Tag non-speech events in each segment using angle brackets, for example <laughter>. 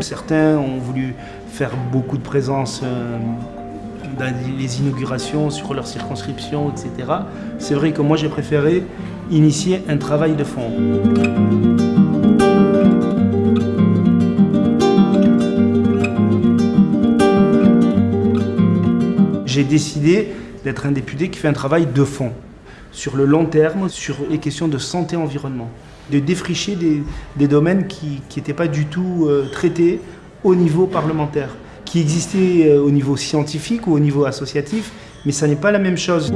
Certains ont voulu faire beaucoup de présence euh, dans les inaugurations sur leur circonscription, etc. C'est vrai que moi j'ai préféré initier un travail de fond. J'ai décidé d'être un député qui fait un travail de fond, sur le long terme, sur les questions de santé-environnement, de défricher des, domaines qui n'étaient pas du tout euh, traités au niveau parlementaire, qui existaient euh, au niveau scientifique ou au niveau associatif, mais ça n'est pas la même chose.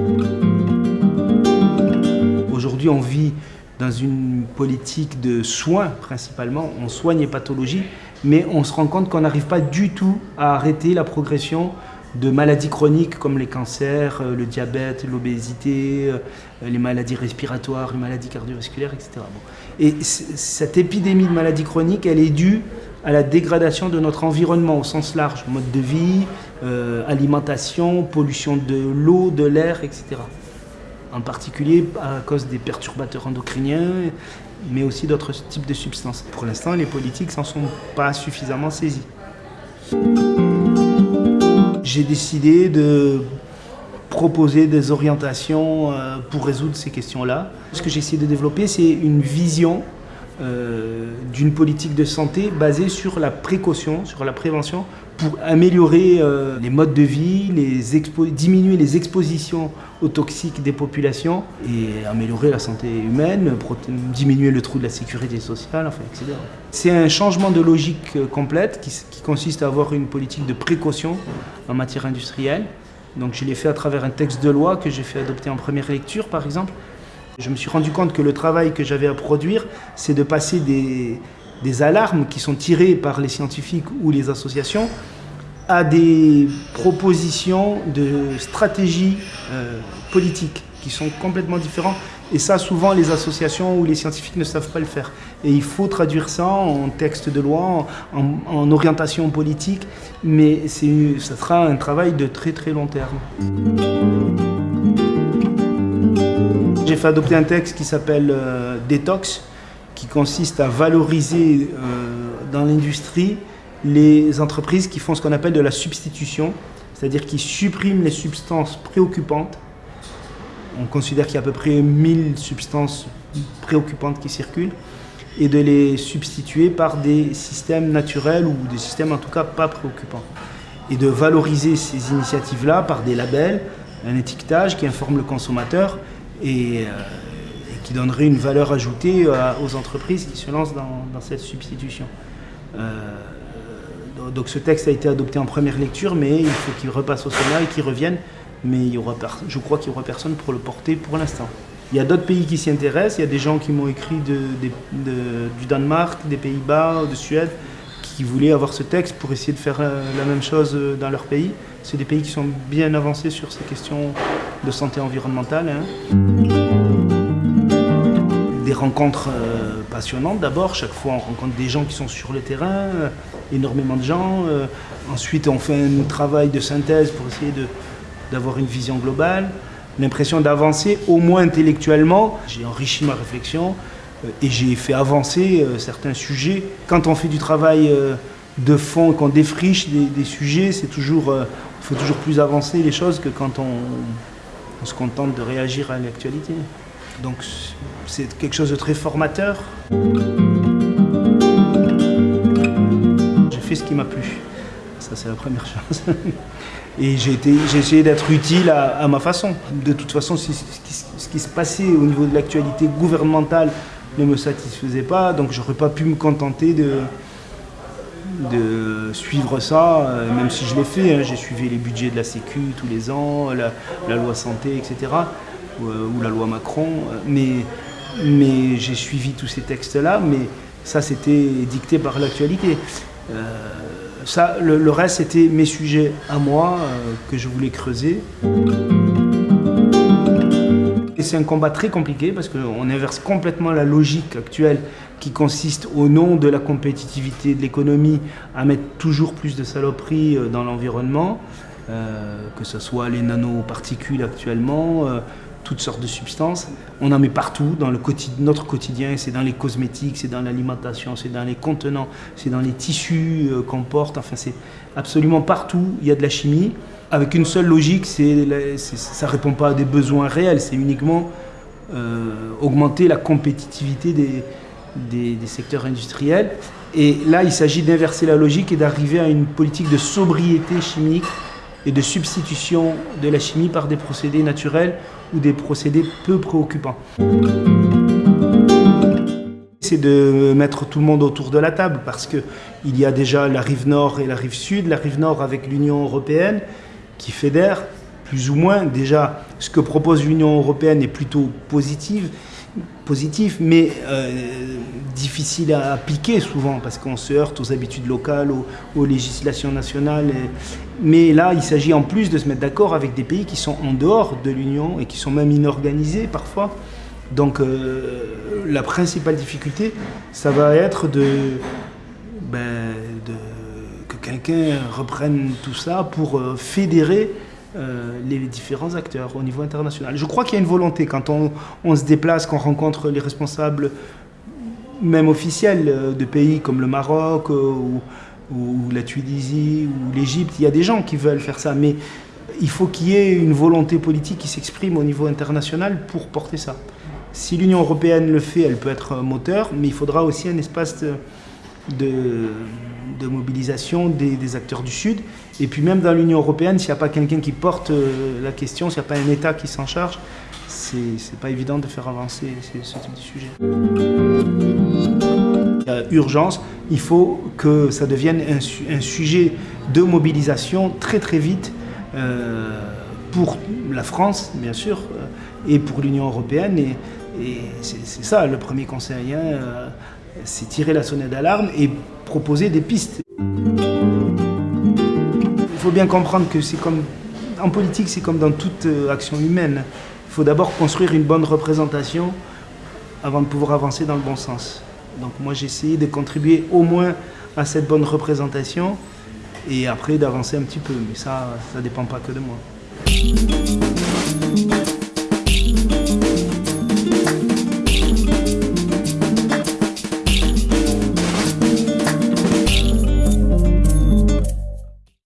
Aujourd'hui, on vit dans une politique de soins principalement, on soigne les pathologies, mais on se rend compte qu'on n'arrive pas du tout à arrêter la progression de maladies chroniques comme les cancers, euh, le diabète, l'obésité, euh, les maladies respiratoires, les maladies cardiovasculaires, etc. Et cette épidémie de maladies chroniques, elle est due à la dégradation de notre environnement au sens large, mode de vie, euh, alimentation, pollution de l'eau, de l'air, etc. En particulier à cause des perturbateurs endocriniens, mais aussi d'autres types de substances. Pour l'instant, les politiques s'en sont pas suffisamment saisis j'ai décidé de proposer des orientations euh, pour résoudre ces questions-là. Ce que j'ai essayé de développer, c'est une vision euh, d'une politique de santé basée sur la précaution, sur la prévention, pour améliorer euh, les modes de vie, diminuer les expositions aux toxiques des populations et améliorer la santé humaine, diminuer le trou de la sécurité sociale, enfin, etc. C'est un changement de logique euh, complète qui, consiste à avoir une politique de précaution en matière industrielle. Donc je l'ai fait à travers un texte de loi que j'ai fait adopter en première lecture, par exemple, je me suis rendu compte que le travail que j'avais à produire, c'est de passer des, alarmes qui sont tirées par les scientifiques ou les associations à des propositions de stratégies euh, politiques qui sont complètement différentes. Et ça, souvent, les associations ou les scientifiques ne savent pas le faire. Et il faut traduire ça en texte de loi, en, en orientation politique, mais ça sera un travail de très très long terme. J'ai fait adopter un texte qui s'appelle euh, Détox, qui consiste à valoriser euh, dans l'industrie les entreprises qui font ce qu'on appelle de la substitution, c'est-à-dire qui suppriment les substances préoccupantes. On considère qu'il y a à peu près 1000 substances préoccupantes qui circulent et de les substituer par des systèmes naturels ou des systèmes en tout cas pas préoccupants. Et de valoriser ces initiatives-là par des labels, un étiquetage qui informe le consommateur euh, et, qui donnerait une valeur ajoutée euh, aux entreprises qui se lancent dans, cette substitution. Euh, donc ce texte a été adopté en première lecture, mais il faut qu'il repasse au Sénat et qu'il revienne. Mais il y aura, je crois qu'il n'y aura personne pour le porter pour l'instant. Il y a d'autres pays qui s'y intéressent, il y a des gens qui m'ont écrit du Danemark, des Pays-Bas, de Suède, qui voulaient avoir ce texte pour essayer de faire la même chose dans leur pays. C'est des pays qui sont bien avancés sur ces questions de santé environnementale. Hein. Des rencontres euh, passionnantes d'abord, chaque fois on rencontre des gens qui sont sur le terrain, euh, énormément de gens. Euh, ensuite on fait un travail de synthèse pour essayer d'avoir une vision globale, l'impression d'avancer au moins intellectuellement. J'ai enrichi ma réflexion et j'ai fait avancer certains sujets. Quand on fait du travail de fond, qu'on défriche des, sujets, c'est toujours, il faut toujours plus avancer les choses que quand on se contente de réagir à l'actualité. Donc c'est quelque chose de très formateur. J'ai fait ce qui m'a plu. Ça c'est la première chose. <laughs> Et j'ai essayé d'être utile à, ma façon. De toute façon, ce qui, se passait au niveau de l'actualité gouvernementale ne me satisfaisait pas, donc j'aurais pas pu me contenter de, suivre ça, euh, même si je l'ai fait, hein. j'ai suivi les budgets de la Sécu tous les ans, la, loi santé, etc., euh, ou, la loi Macron, euh, mais, j'ai suivi tous ces textes-là, mais ça c'était dicté par l'actualité. ça, le, reste c'était mes sujets à moi que je voulais creuser. C'est un combat très compliqué parce qu'on inverse complètement la logique actuelle qui consiste au nom de la compétitivité de l'économie à mettre toujours plus de saloperies euh, dans l'environnement, euh, que ce soit les nanoparticules actuellement, euh, toutes sortes de substances. On en met partout dans le notre quotidien, c'est dans les cosmétiques, c'est dans l'alimentation, c'est dans les contenants, c'est dans les tissus euh, qu'on porte, enfin c'est absolument partout, il y a de la chimie, avec une seule logique, ça ne répond pas à des besoins réels, c'est uniquement euh, augmenter la compétitivité des, des secteurs industriels. Et là, il s'agit d'inverser la logique et d'arriver à une politique de sobriété chimique et de substitution de la chimie par des procédés naturels ou des procédés peu préoccupants. C'est de mettre tout le monde autour de la table parce qu'il y a déjà la rive nord et la rive sud. La rive nord avec l'Union européenne qui fédère plus ou moins. Déjà, ce que propose l'Union européenne est plutôt positive positif, mais euh, difficile à appliquer souvent parce qu'on se heurte aux habitudes locales, aux, législations nationales. Mais là, il s'agit en plus de se mettre d'accord avec des pays qui sont en dehors de l'Union et qui sont même inorganisés parfois. Donc euh, la principale difficulté, ça va être de, ben, que quelqu'un reprenne tout ça pour euh, fédérer euh, les différents acteurs au niveau international. Je crois qu'il y a une volonté quand on, se déplace, qu'on rencontre les responsables, même officiels, euh, de pays comme le Maroc euh, ou, la Tunisie ou l'Égypte. Il y a des gens qui veulent faire ça, mais il faut qu'il y ait une volonté politique qui s'exprime au niveau international pour porter ça. Si l'Union européenne le fait, elle peut être un moteur, mais il faudra aussi un espace de, de mobilisation des, acteurs du Sud. Et puis même dans l'Union européenne, s'il n'y a pas quelqu'un qui porte euh, la question, s'il n'y a pas un État qui s'en charge, c'est pas évident de faire avancer ce type de sujet. Il y a urgence, il faut que ça devienne un, sujet de mobilisation très très vite euh, pour la France, bien sûr, euh, et pour l'Union européenne. Et, c'est ça le premier conseil. Hein, c'est tirer la sonnette d'alarme et proposer des pistes. Il faut bien comprendre que c'est comme en politique, c'est comme dans toute euh, action humaine. Il faut d'abord construire une bonne représentation avant de pouvoir avancer dans le bon sens. Donc moi j'ai essayé de contribuer au moins à cette bonne représentation et après d'avancer un petit peu. Mais ça, ça ne dépend pas que de moi.